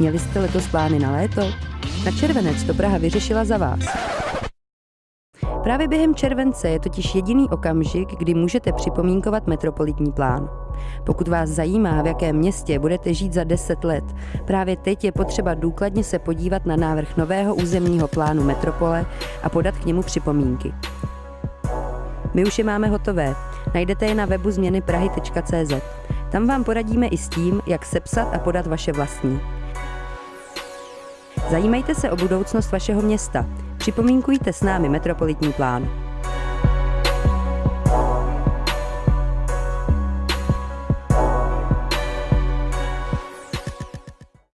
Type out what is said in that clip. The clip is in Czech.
Měli jste letos plány na léto? Na červenec to Praha vyřešila za vás. Právě během července je totiž jediný okamžik, kdy můžete připomínkovat metropolitní plán. Pokud vás zajímá, v jakém městě budete žít za 10 let, právě teď je potřeba důkladně se podívat na návrh nového územního plánu metropole a podat k němu připomínky. My už je máme hotové. Najdete je na webu změny prahy.cz. Tam vám poradíme i s tím, jak sepsat a podat vaše vlastní. Zajímejte se o budoucnost vašeho města. Připomínkujte s námi metropolitní plán.